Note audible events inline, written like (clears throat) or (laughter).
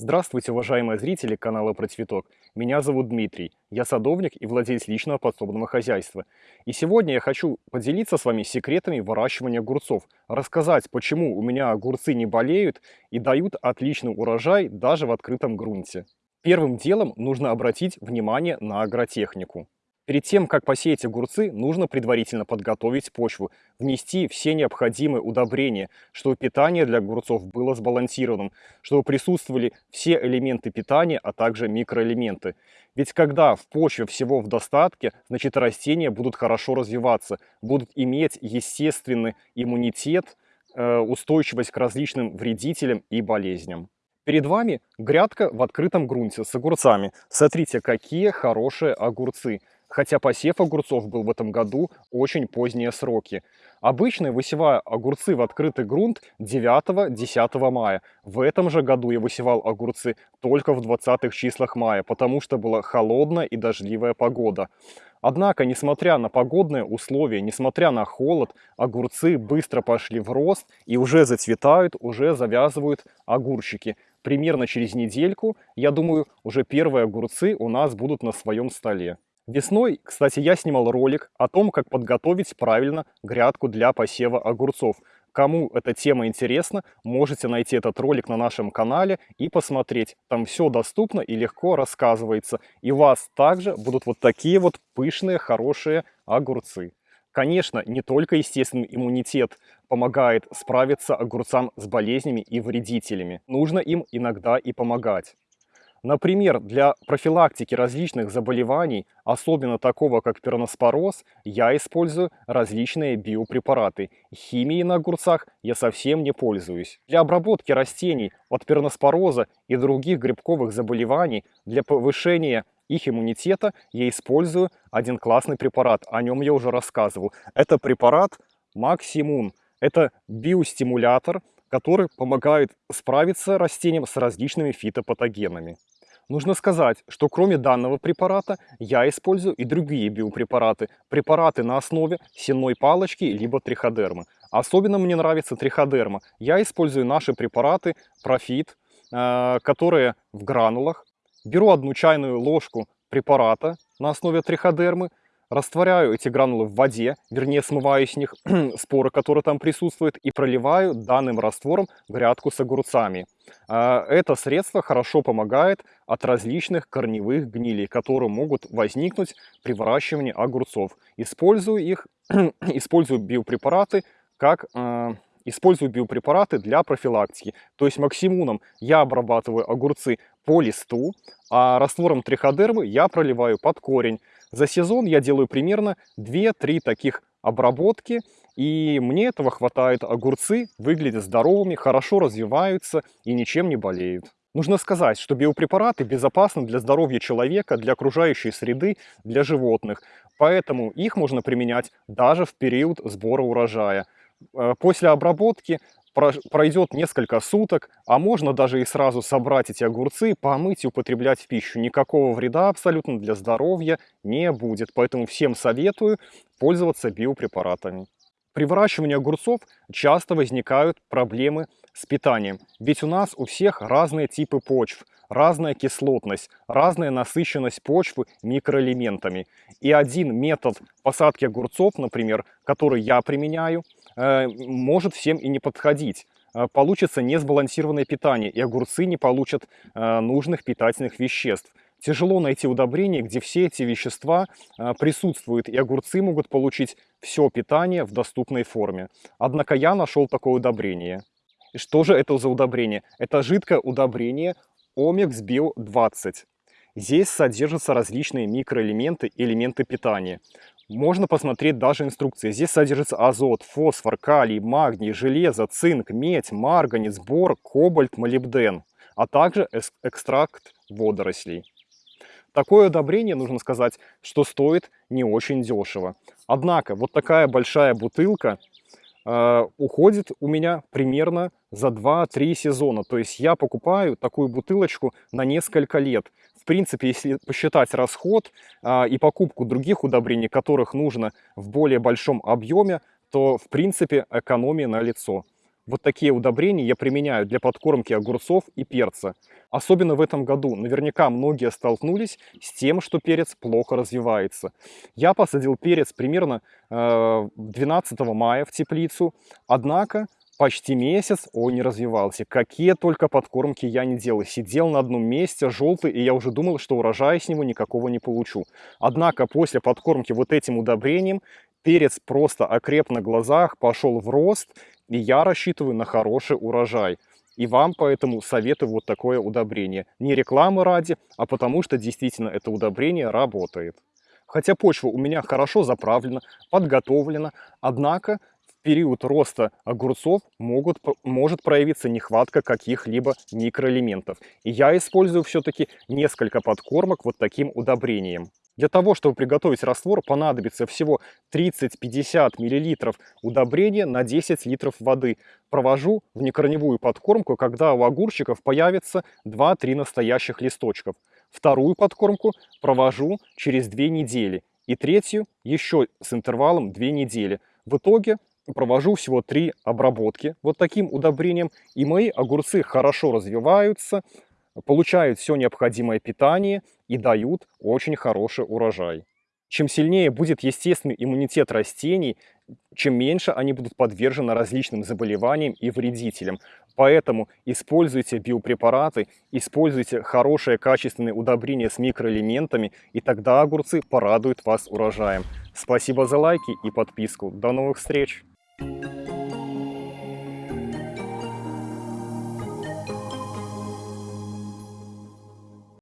Здравствуйте, уважаемые зрители канала Про Цветок. Меня зовут Дмитрий. Я садовник и владелец личного подсобного хозяйства. И сегодня я хочу поделиться с вами секретами выращивания огурцов, рассказать, почему у меня огурцы не болеют и дают отличный урожай даже в открытом грунте. Первым делом нужно обратить внимание на агротехнику. Перед тем, как посеять огурцы, нужно предварительно подготовить почву, внести все необходимые удобрения, чтобы питание для огурцов было сбалансированным, чтобы присутствовали все элементы питания, а также микроэлементы. Ведь когда в почве всего в достатке, значит растения будут хорошо развиваться, будут иметь естественный иммунитет, э, устойчивость к различным вредителям и болезням. Перед вами грядка в открытом грунте с огурцами. Смотрите, какие хорошие огурцы хотя посев огурцов был в этом году очень поздние сроки. Обычно я высеваю огурцы в открытый грунт 9-10 мая. В этом же году я высевал огурцы только в 20 числах мая, потому что была холодная и дождливая погода. Однако, несмотря на погодные условия, несмотря на холод, огурцы быстро пошли в рост и уже зацветают, уже завязывают огурчики. Примерно через недельку, я думаю, уже первые огурцы у нас будут на своем столе. Весной, кстати, я снимал ролик о том, как подготовить правильно грядку для посева огурцов. Кому эта тема интересна, можете найти этот ролик на нашем канале и посмотреть. Там все доступно и легко рассказывается. И у вас также будут вот такие вот пышные, хорошие огурцы. Конечно, не только естественный иммунитет помогает справиться огурцам с болезнями и вредителями. Нужно им иногда и помогать. Например, для профилактики различных заболеваний, особенно такого как перноспороз, я использую различные биопрепараты. Химией на огурцах я совсем не пользуюсь. Для обработки растений от перноспороза и других грибковых заболеваний, для повышения их иммунитета я использую один классный препарат, о нем я уже рассказывал. Это препарат Максимун. Это биостимулятор, который помогает справиться растениям с различными фитопатогенами. Нужно сказать, что кроме данного препарата я использую и другие биопрепараты. Препараты на основе сенной палочки либо триходермы. Особенно мне нравится триходерма. Я использую наши препараты Profit, э, которые в гранулах. Беру одну чайную ложку препарата на основе триходермы, Растворяю эти гранулы в воде, вернее смываю с них (clears throat) споры, которые там присутствуют, и проливаю данным раствором грядку с огурцами. А, это средство хорошо помогает от различных корневых гнилей, которые могут возникнуть при выращивании огурцов. Использую их, (clears throat) использую биопрепараты как а, использую биопрепараты для профилактики. То есть максимуном я обрабатываю огурцы по листу, а раствором триходермы я проливаю под корень. За сезон я делаю примерно 2-3 таких обработки, и мне этого хватает. Огурцы выглядят здоровыми, хорошо развиваются и ничем не болеют. Нужно сказать, что биопрепараты безопасны для здоровья человека, для окружающей среды, для животных. Поэтому их можно применять даже в период сбора урожая. Э, после обработки пройдет несколько суток, а можно даже и сразу собрать эти огурцы, помыть и употреблять в пищу. Никакого вреда абсолютно для здоровья не будет, поэтому всем советую пользоваться биопрепаратами. При выращивании огурцов часто возникают проблемы с питанием, ведь у нас у всех разные типы почв, разная кислотность, разная насыщенность почвы микроэлементами. И один метод посадки огурцов, например, который я применяю, может всем и не подходить. Э, получится несбалансированное питание, и огурцы не получат э, нужных питательных веществ. Тяжело найти удобрение, где все эти вещества присутствуют, и огурцы могут получить все питание в доступной форме. Однако я нашел такое удобрение. И что же это за удобрение? Это жидкое удобрение Omex Bio 20. Здесь содержатся различные микроэлементы и элементы питания. Можно посмотреть даже инструкции. Здесь содержится азот, фосфор, калий, магний, железо, цинк, медь, марганец, бор, кобальт, молибден, а также экстракт водорослей. Такое удобрение, нужно сказать, что стоит не очень дешево. Однако, вот такая большая бутылка э, уходит у меня примерно за 2-3 сезона. То есть я покупаю такую бутылочку на несколько лет принципе, если посчитать расход а, и покупку других удобрений, которых нужно в более большом объеме, то, в принципе, экономия на лицо. Вот такие удобрения я применяю для подкормки огурцов и перца. Особенно в этом году. Наверняка многие столкнулись с тем, что перец плохо развивается. Я посадил перец примерно э, 12 мая в теплицу. Однако почти месяц он не развивался. Какие только подкормки я не делал. Сидел на одном месте, желтый, и я уже думал, что урожая с него никакого не получу. Однако после подкормки вот этим удобрением перец просто окреп на глазах, пошел в рост, и я рассчитываю на хороший урожай. И вам поэтому советую вот такое удобрение. Не рекламы ради, а потому что действительно это удобрение работает. Хотя почва у меня хорошо заправлена, подготовлена, однако период роста огурцов могут, может проявиться нехватка каких-либо микроэлементов. И я использую все-таки несколько подкормок вот таким удобрением. Для того, чтобы приготовить раствор, понадобится всего 30-50 мл удобрения на 10 литров воды. Провожу в некорневую подкормку, когда у огурчиков появится 2-3 настоящих листочков. Вторую подкормку провожу через 2 недели. И третью еще с интервалом 2 недели. В итоге провожу всего 3 обработки вот таким удобрением. И мои огурцы хорошо развиваются, получают все необходимое питание и дают очень хороший урожай. Чем сильнее будет естественный иммунитет растений, чем меньше они будут подвержены различным заболеваниям и вредителям. Поэтому используйте биопрепараты, используйте хорошее качественное удобрение с микроэлементами, и тогда огурцы порадуют вас урожаем. Спасибо за лайки и подписку. До новых встреч! Thank you.